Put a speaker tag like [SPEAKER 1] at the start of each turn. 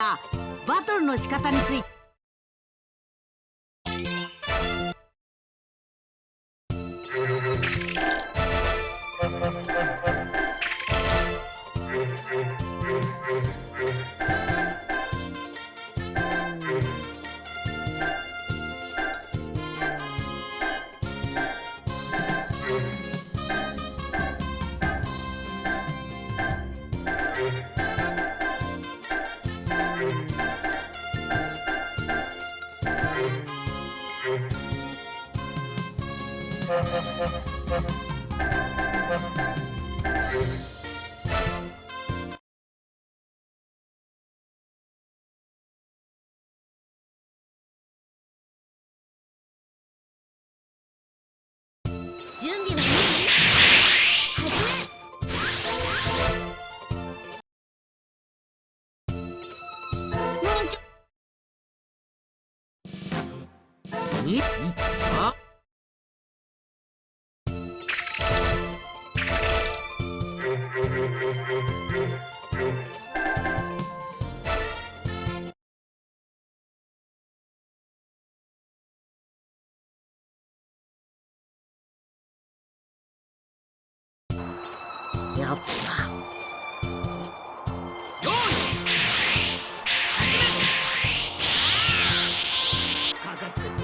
[SPEAKER 1] バトルの仕方について。
[SPEAKER 2] 準備はいい
[SPEAKER 1] えあやっぱ。